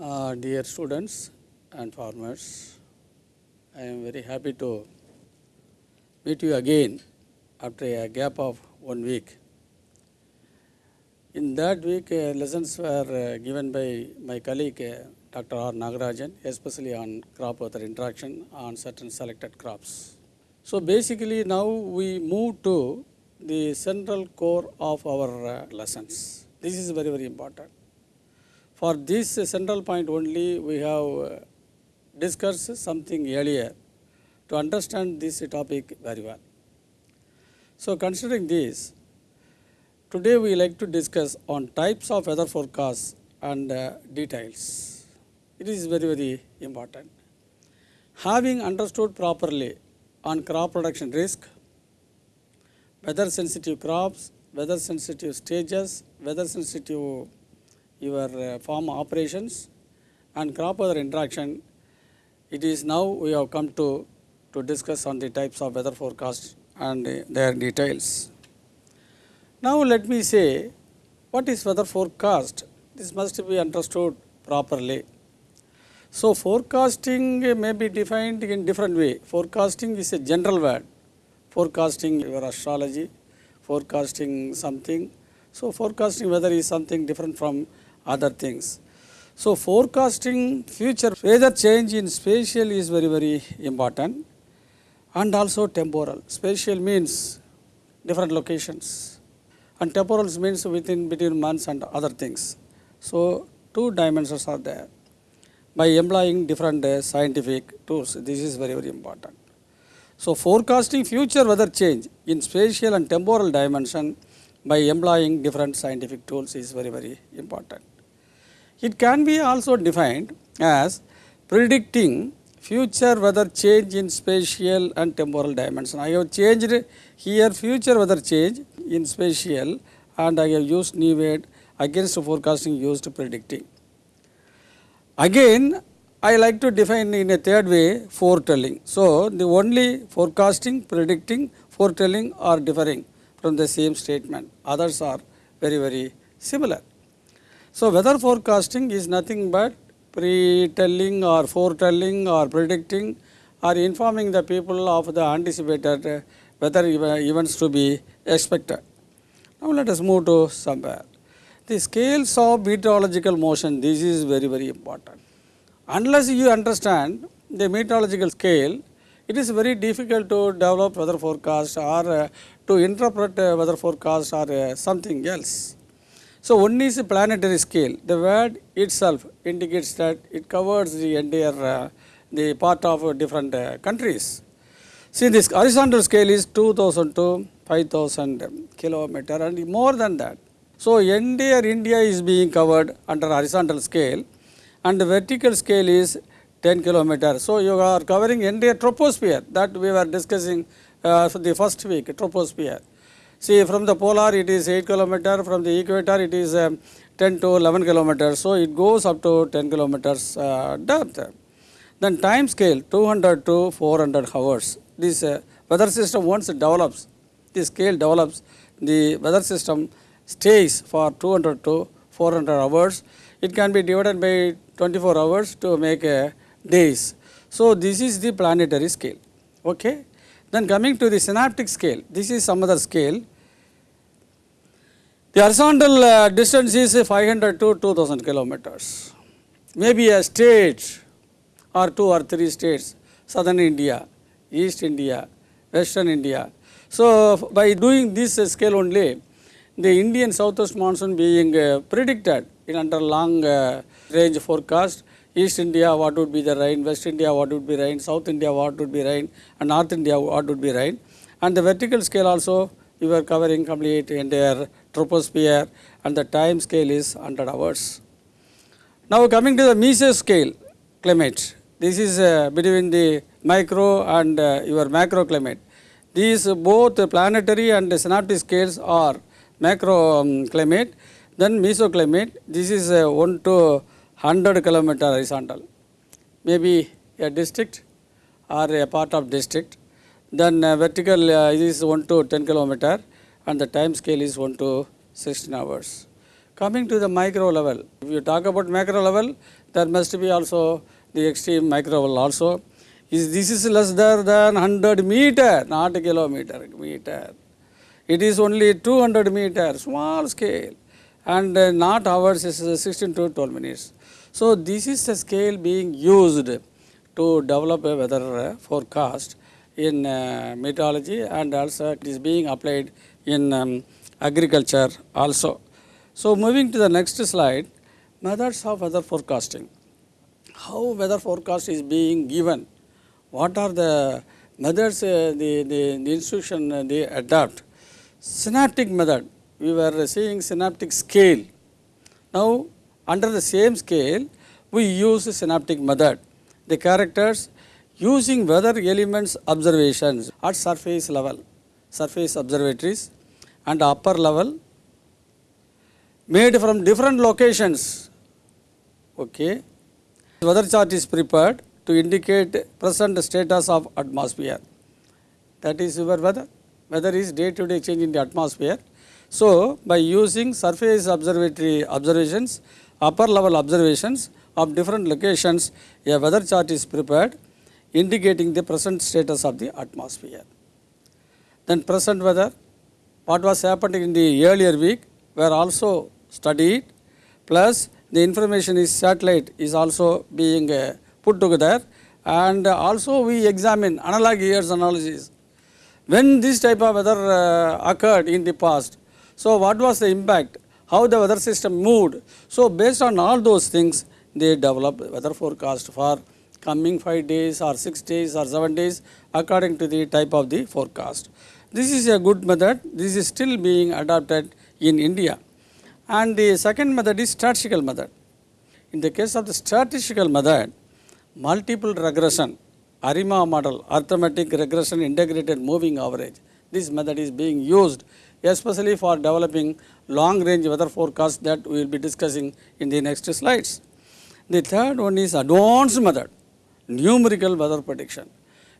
Uh, dear students and farmers, I am very happy to meet you again after a gap of one week. In that week, uh, lessons were uh, given by my colleague uh, Dr. R. Nagarajan, especially on crop weather interaction on certain selected crops. So basically, now we move to the central core of our uh, lessons. This is very, very important. For this central point only, we have uh, discussed something earlier to understand this topic very well. So considering this, today we like to discuss on types of weather forecasts and uh, details. It is very, very important. Having understood properly on crop production risk, weather sensitive crops, weather sensitive stages, weather sensitive your uh, farm operations and crop weather interaction, it is now we have come to, to discuss on the types of weather forecast and uh, their details. Now let me say what is weather forecast? This must be understood properly. So forecasting may be defined in different way. Forecasting is a general word. Forecasting your astrology, forecasting something. So forecasting weather is something different from other things. So forecasting future weather change in spatial is very very important and also temporal. Spatial means different locations and temporal means within between months and other things. So two dimensions are there by employing different uh, scientific tools. This is very very important. So forecasting future weather change in spatial and temporal dimension by employing different scientific tools is very very important. It can be also defined as predicting future weather change in spatial and temporal dimension. I have changed here future weather change in spatial and I have used new word against forecasting used predicting. Again I like to define in a third way foretelling. So the only forecasting, predicting, foretelling are differing from the same statement. Others are very very similar. So weather forecasting is nothing but pre-telling or foretelling or predicting or informing the people of the anticipated weather events to be expected. Now let us move to somewhere. The scales of meteorological motion, this is very very important. Unless you understand the meteorological scale, it is very difficult to develop weather forecast or uh, to interpret uh, weather forecast or uh, something else. So one is planetary scale. The word itself indicates that it covers the entire uh, the part of different uh, countries. See this horizontal scale is 2000 to 5000 kilometer and more than that. So entire India is being covered under horizontal scale and the vertical scale is 10 kilometer. So you are covering entire troposphere that we were discussing uh, for the first week troposphere. See from the polar it is 8 kilometer, from the equator it is um, 10 to 11 kilometers. So it goes up to 10 kilometers uh, depth. Then time scale 200 to 400 hours. This uh, weather system once develops, the scale develops, the weather system stays for 200 to 400 hours. It can be divided by 24 hours to make uh, days. So this is the planetary scale. Okay. Then coming to the synoptic scale, this is some other scale. The horizontal uh, distance is 500 to 2000 kilometers. Maybe a state or two or three states, southern India, east India, western India. So by doing this uh, scale only, the Indian southwest monsoon being uh, predicted in under long uh, range forecast, East India what would be the rain, West India what would be rain, South India what would be rain and North India what would be rain. And the vertical scale also you are covering complete entire troposphere and the time scale is 100 hours. Now coming to the mesoscale climate, this is uh, between the micro and uh, your macro climate. These both planetary and synoptic scales are macro um, climate, then mesoclimate, this is uh, 1 to 100 kilometer horizontal, maybe a district or a part of district. Then uh, vertical uh, is 1 to 10 kilometer and the time scale is 1 to 16 hours. Coming to the micro level, if you talk about macro level, there must be also the extreme micro level also. Is this is less than 100 meter, not kilometer, meter. It is only 200 meter, small scale, and uh, not hours is uh, 16 to 12 minutes. So this is the scale being used to develop a weather forecast in uh, meteorology and also it is being applied in um, agriculture also. So moving to the next slide, methods of weather forecasting. How weather forecast is being given? What are the methods uh, the, the, the institution they adopt? Synoptic method, we were seeing synoptic scale. Now under the same scale, we use synoptic method. The characters using weather elements observations at surface level, surface observatories and upper level made from different locations. Okay. Weather chart is prepared to indicate present status of atmosphere. That is your weather. Weather is day to day change in the atmosphere. So, by using surface observatory observations, upper level observations of different locations, a weather chart is prepared indicating the present status of the atmosphere. Then present weather, what was happening in the earlier week were also studied plus the information is satellite is also being uh, put together and also we examine analog years analysis. When this type of weather uh, occurred in the past, so what was the impact, how the weather system moved. So based on all those things, they develop weather forecast for coming 5 days or 6 days or 7 days according to the type of the forecast. This is a good method, this is still being adopted in India. And the second method is statistical method. In the case of the statistical method, multiple regression, ARIMA model, arithmetic regression integrated moving average. This method is being used especially for developing long range weather forecast that we will be discussing in the next slides. The third one is advanced method, numerical weather prediction.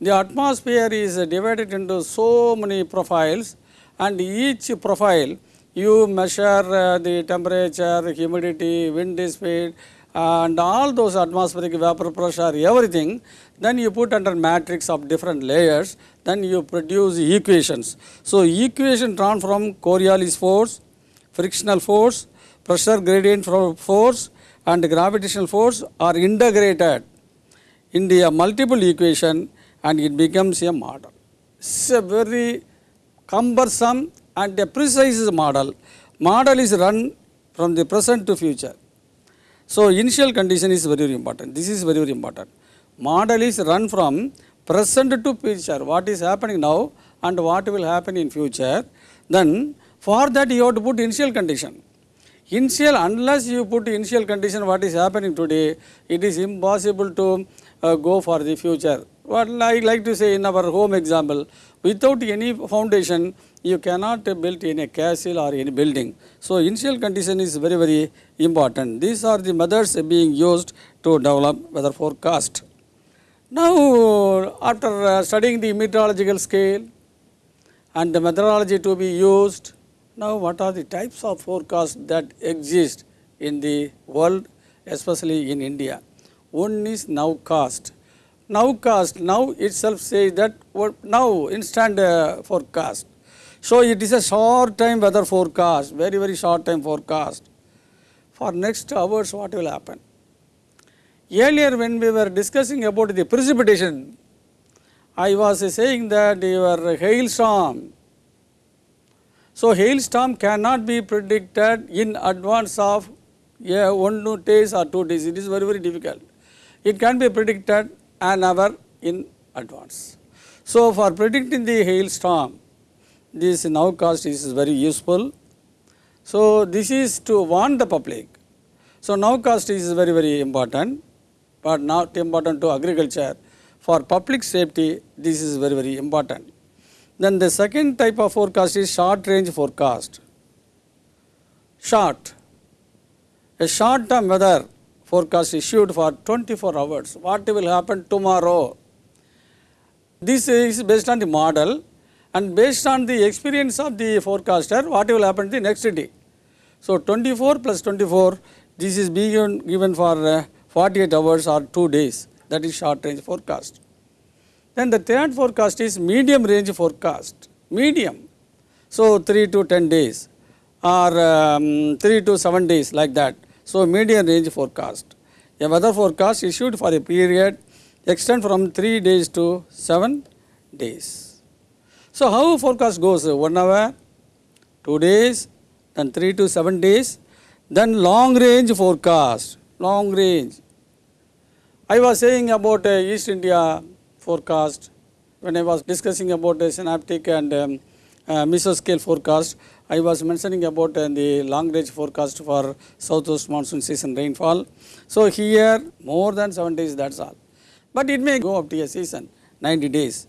The atmosphere is divided into so many profiles and each profile you measure uh, the temperature, humidity, wind speed and all those atmospheric vapor pressure, everything, then you put under matrix of different layers, then you produce equations. So equation drawn from Coriolis force, frictional force, pressure gradient force and gravitational force are integrated into a uh, multiple equation and it becomes a model. It's a very cumbersome and a precise model. Model is run from the present to future. So initial condition is very, very important. This is very, very important. Model is run from present to future. What is happening now and what will happen in future. Then for that you have to put initial condition. Initial, unless you put initial condition what is happening today, it is impossible to uh, go for the future. What I like to say in our home example, without any foundation, you cannot build in a castle or any building. So initial condition is very, very important. These are the methods being used to develop weather forecast. Now, after uh, studying the meteorological scale and the methodology to be used, now what are the types of forecasts that exist in the world, especially in India? One is nowcast. Nowcast, now itself says that now instant forecast. So it is a short time weather forecast, very, very short time forecast. For next hours, what will happen? Earlier when we were discussing about the precipitation, I was saying that your hailstorm. So hailstorm cannot be predicted in advance of yeah, one two days or two days. It is very, very difficult. It can be predicted an hour in advance. So for predicting the hailstorm, this nowcast is very useful. So this is to warn the public. So nowcast is very, very important but not important to agriculture. For public safety, this is very, very important. Then the second type of forecast is short range forecast. Short. A short term weather forecast issued for 24 hours. What will happen tomorrow? This is based on the model and based on the experience of the forecaster, what will happen the next day. So 24 plus 24, this is being given, for uh, 48 hours or 2 days. That is short range forecast. Then the third forecast is medium range forecast. Medium. So 3 to 10 days or um, 3 to 7 days like that. So medium range forecast. A weather forecast issued for a period extend from 3 days to 7 days. So how forecast goes? 1 hour, 2 days, then 3 to 7 days, then long range forecast, long range. I was saying about uh, East India forecast when I was discussing about the synoptic and um, uh, mesoscale forecast. I was mentioning about uh, the long range forecast for southwest monsoon season rainfall. So here more than 7 days that's all. But it may go up to a season 90 days.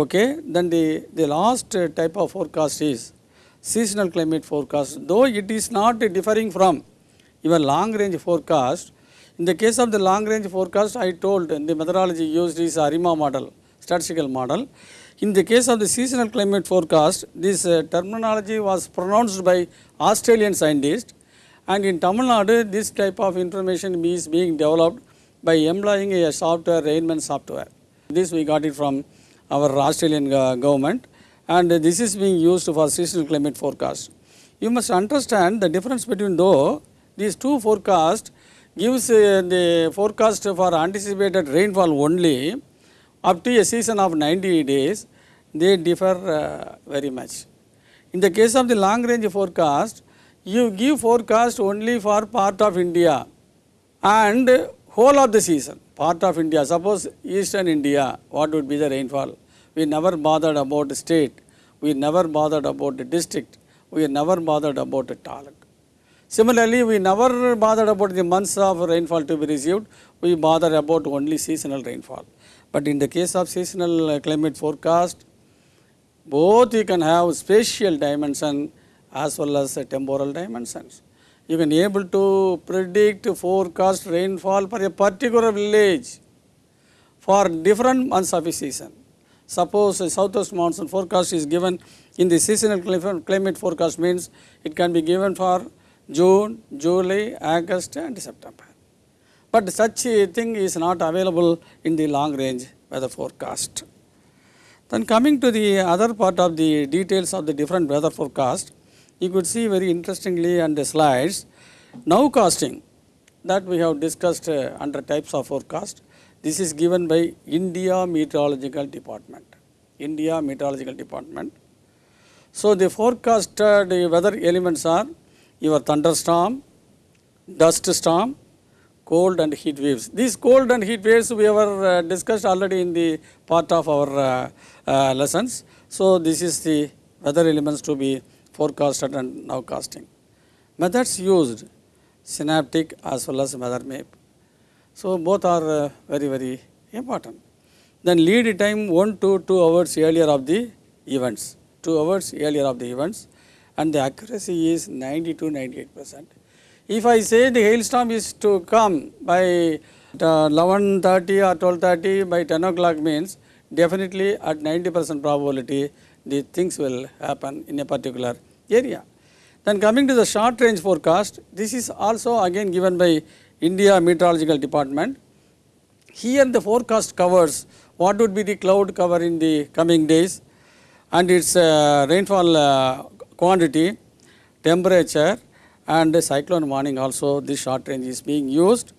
Okay, then the, the last type of forecast is seasonal climate forecast. Though it is not differing from your long range forecast, in the case of the long range forecast, I told the methodology used is ARIMA model, statistical model. In the case of the seasonal climate forecast, this uh, terminology was pronounced by Australian scientists and in Tamil Nadu, this type of information is being developed by employing a software, Rainman software. This we got it from our Australian uh, government and this is being used for seasonal climate forecast. You must understand the difference between though these two forecasts gives uh, the forecast for anticipated rainfall only up to a season of 90 days, they differ uh, very much. In the case of the long range forecast, you give forecast only for part of India and whole of the season, part of India. Suppose eastern India, what would be the rainfall? We never bothered about the state, we never bothered about the district, we never bothered about the taluk. Similarly, we never bothered about the months of rainfall to be received, we bother about only seasonal rainfall. But in the case of seasonal uh, climate forecast, both you can have spatial dimension as well as uh, temporal dimensions. You can able to predict forecast rainfall for a particular village for different months of a season. Suppose a southwest monsoon forecast is given in the seasonal climate forecast means it can be given for June, July, August and September. But such a thing is not available in the long range weather forecast. Then coming to the other part of the details of the different weather forecast, you could see very interestingly on the slides, nowcasting that we have discussed uh, under types of forecast. This is given by India Meteorological Department, India Meteorological Department. So the forecasted weather elements are your thunderstorm, dust storm, cold and heat waves. These cold and heat waves we have uh, discussed already in the part of our uh, uh, lessons. So this is the weather elements to be forecasted and nowcasting. Methods used synoptic as well as mother map. So both are uh, very very important. Then lead time 1 to 2 hours earlier of the events, 2 hours earlier of the events and the accuracy is 90 to 98 percent. If I say the hailstorm is to come by 11.30 or 12.30 by 10 o'clock means definitely at 90 percent probability the things will happen in a particular area. Then coming to the short range forecast, this is also again given by India Meteorological Department. Here the forecast covers what would be the cloud cover in the coming days and its uh, rainfall uh, quantity, temperature and cyclone warning also this short range is being used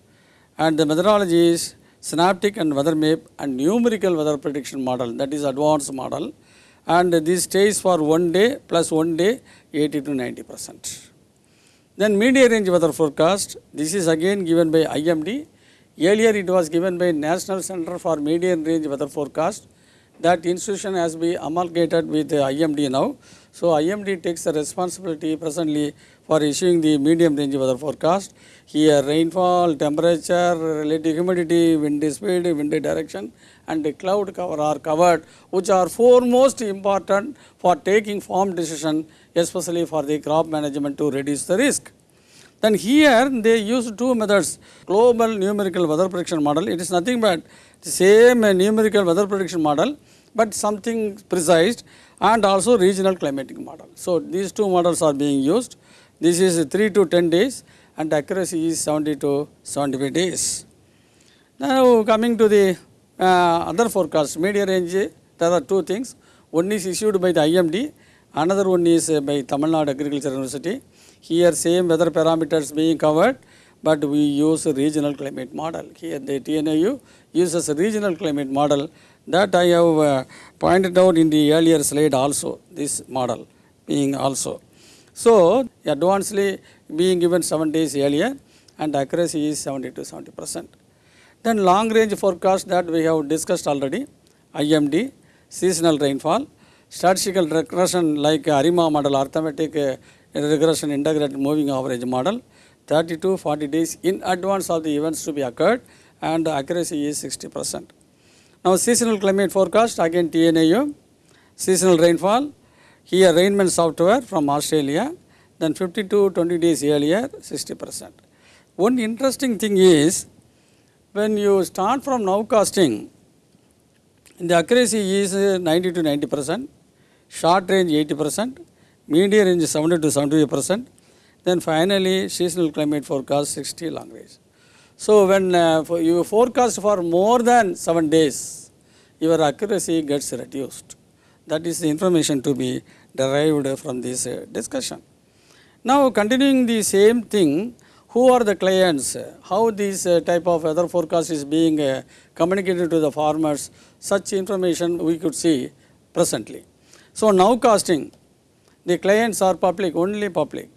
and the methodology is synoptic and weather map and numerical weather prediction model that is advanced model and this stays for one day plus one day 80 to 90 percent. Then medium range weather forecast, this is again given by IMD. Earlier it was given by National Center for Medium Range Weather Forecast. That institution has been amalgamated with IMD now. So IMD takes the responsibility presently for issuing the medium range weather forecast. Here rainfall, temperature, relative humidity, wind speed, wind direction and the cloud cover are covered which are four most important for taking farm decision especially for the crop management to reduce the risk. Then here they use two methods global numerical weather prediction model it is nothing but the same numerical weather prediction model but something precise and also regional climatic model. So these two models are being used This is 3 to 10 days and accuracy is 70 to 75 days. Now coming to the uh, other forecast, media range, there are two things. One is issued by the IMD, another one is uh, by Tamil Nadu Agriculture University. Here same weather parameters being covered, but we use regional climate model. Here the TNAU uses regional climate model that I have uh, pointed out in the earlier slide also, this model being also. So advancedly being given 7 days earlier and accuracy is 70 to 70 percent. Then long range forecast that we have discussed already, IMD, seasonal rainfall, statistical regression like ARIMA model, arithmetic uh, regression integrated moving average model, 30 to 40 days in advance of the events to be occurred and accuracy is 60 percent. Now seasonal climate forecast again TNAU, seasonal rainfall, here rainman software from Australia, then 50 to 20 days earlier 60 percent. One interesting thing is when you start from nowcasting, the accuracy is uh, 90 to 90 percent, short range 80 percent, medium range 70 to 75 percent, then finally seasonal climate forecast 60 long range. So when uh, for you forecast for more than 7 days, your accuracy gets reduced. That is the information to be derived from this uh, discussion. Now continuing the same thing, who are the clients, how this uh, type of weather forecast is being uh, communicated to the farmers, such information we could see presently. So nowcasting, the clients are public, only public.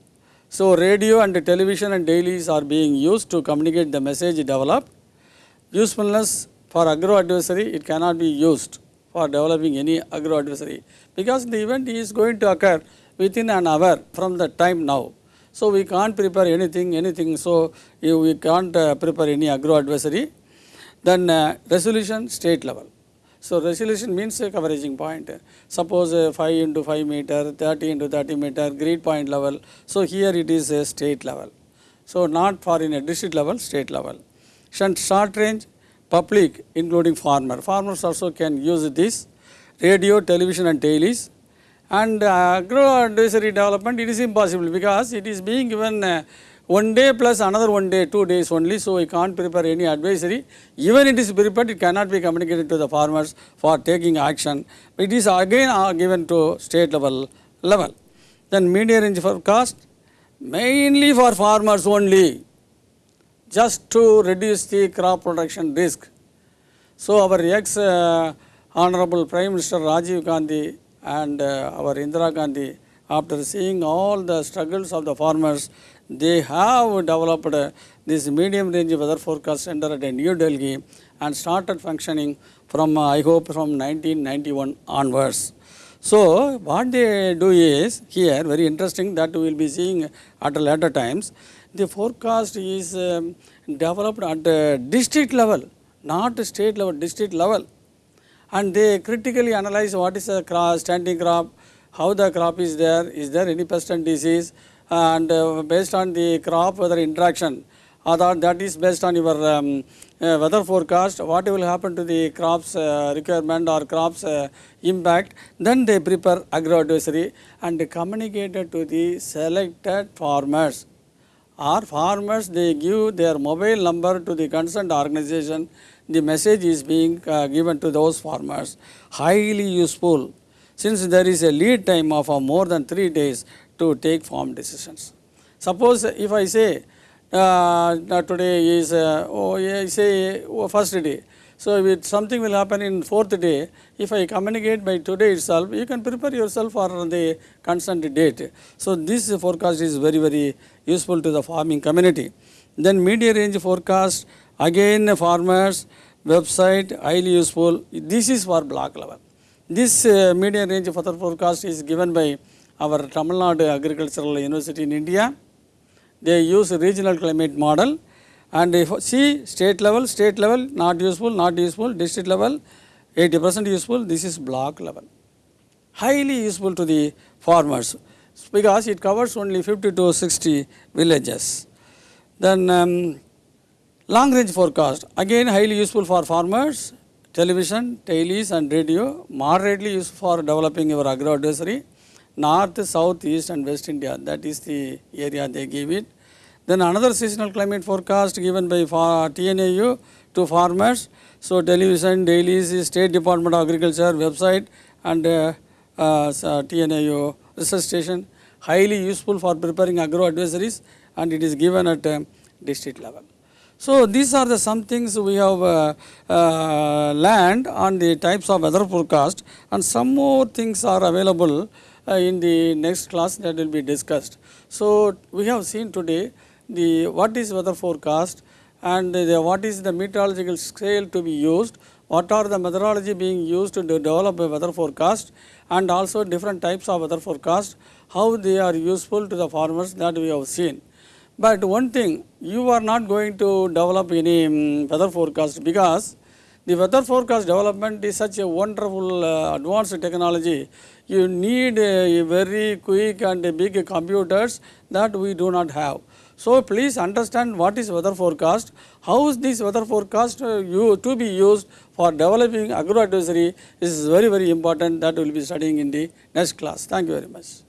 So radio and television and dailies are being used to communicate the message developed. Usefulness for agro advisory, it cannot be used for developing any agro advisory because the event is going to occur within an hour from the time now. So we can't prepare anything, anything. So we can't uh, prepare any agro advisory. Then uh, resolution state level. So resolution means a coveraging point. Suppose uh, 5 into 5 meter, 30 into 30 meter, grid point level. So here it is a state level. So not for in a district level, state level. Short range, public including farmer. Farmers also can use this. Radio, television and dailies. And uh, agro advisory development, it is impossible because it is being given uh, one day plus another one day, two days only. So we can't prepare any advisory. Even it is prepared, it cannot be communicated to the farmers for taking action. It is again uh, given to state level level. Then media range forecast, mainly for farmers only, just to reduce the crop production risk. So our ex uh, Honorable Prime Minister Rajiv Gandhi and uh, our Indira Gandhi, after seeing all the struggles of the farmers, they have developed this medium range weather forecast center at New Delhi and started functioning from, I hope, from 1991 onwards. So what they do is here very interesting that we will be seeing at later times. The forecast is um, developed at district level, not state level, district level and they critically analyze what is the crop, standing crop, how the crop is there, is there any pest and disease, and uh, based on the crop weather interaction, that, is based on your um, uh, weather forecast, what will happen to the crops uh, requirement or crops impact, then they prepare agro advisory and communicate it to the selected farmers. Or farmers they give their mobile number to the concerned organization. The message is being uh, given to those farmers. Highly useful. Since there is a lead time of uh, more than 3 days to take farm decisions suppose if i say uh, today is uh, oh yeah, say oh, first day so if something will happen in fourth day, if I communicate by today itself, you can prepare yourself for the constant date. So this forecast is very very useful to the farming community. Then media range forecast, again farmers, website, highly useful. This is for block level. This uh, median range weather forecast is given by our Tamil Nadu Agricultural University in India. They use regional climate model and if see state level, state level not useful, not useful, district level 80 percent useful, this is block level. Highly useful to the farmers because it covers only 50 to 60 villages. Then um, long range forecast again highly useful for farmers, television, dailies and radio, moderately useful for developing your agro advisory, north, south, east and west India. That is the area they give it. Then another seasonal climate forecast given by TNAU to farmers. So television, dailies, State Department of Agriculture website and uh, uh, uh, TNAU research station. Highly useful for preparing agro advisories and it is given at uh, district level. So these are the some things we have uh, uh, learned on the types of weather forecast and some more things are available in the next class that will be discussed. So we have seen today the what is weather forecast and the, what is the meteorological scale to be used, what are the methodology being used to develop a weather forecast and also different types of weather forecast, how they are useful to the farmers that we have seen. But one thing, you are not going to develop any um, weather forecast because the weather forecast development is such a wonderful uh, advanced technology. You need a very quick and big computers that we do not have. So please understand what is weather forecast, how is this weather forecast uh, you, to be used for developing agro advisory is very very important that we will be studying in the next class. Thank you very much.